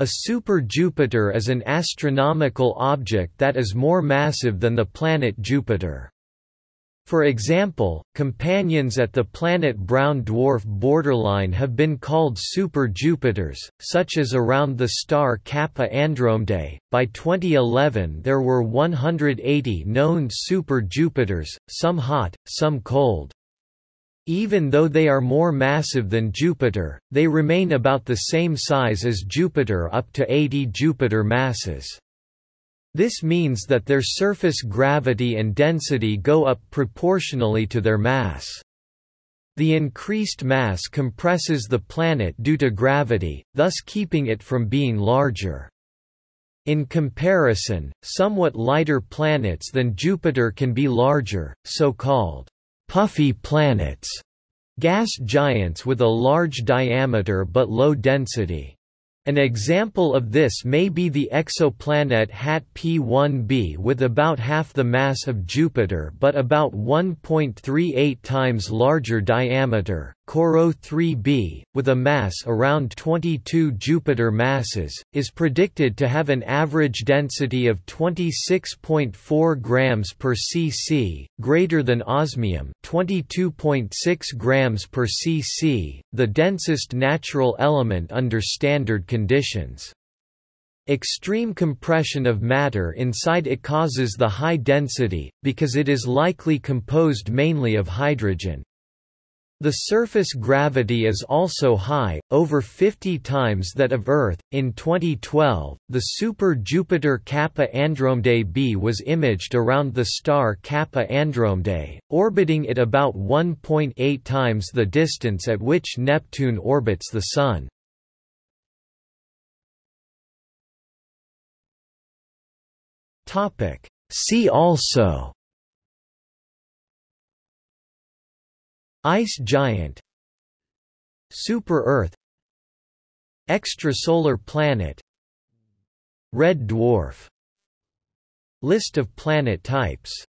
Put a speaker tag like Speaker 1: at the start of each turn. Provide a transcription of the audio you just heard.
Speaker 1: A super-Jupiter is an astronomical object that is more massive than the planet Jupiter. For example, companions at the planet brown dwarf borderline have been called super-Jupiters, such as around the star Kappa Andromedae. By 2011 there were 180 known super-Jupiters, some hot, some cold. Even though they are more massive than Jupiter, they remain about the same size as Jupiter up to 80 Jupiter masses. This means that their surface gravity and density go up proportionally to their mass. The increased mass compresses the planet due to gravity, thus keeping it from being larger. In comparison, somewhat lighter planets than Jupiter can be larger, so-called puffy planets, gas giants with a large diameter but low density. An example of this may be the exoplanet HAT P1b with about half the mass of Jupiter but about 1.38 times larger diameter, Corot 3b, with a mass around 22 Jupiter masses, is predicted to have an average density of 26.4 grams per cc, greater than osmium 22.6 grams per cc, the densest natural element under standard conditions. Extreme compression of matter inside it causes the high density, because it is likely composed mainly of hydrogen. The surface gravity is also high, over 50 times that of Earth. In 2012, the super Jupiter Kappa Andromedae b was imaged around the star Kappa Andromedae, orbiting it about 1.8 times the distance at which Neptune orbits the Sun. See also Ice giant Super-Earth Extrasolar planet Red dwarf List of planet types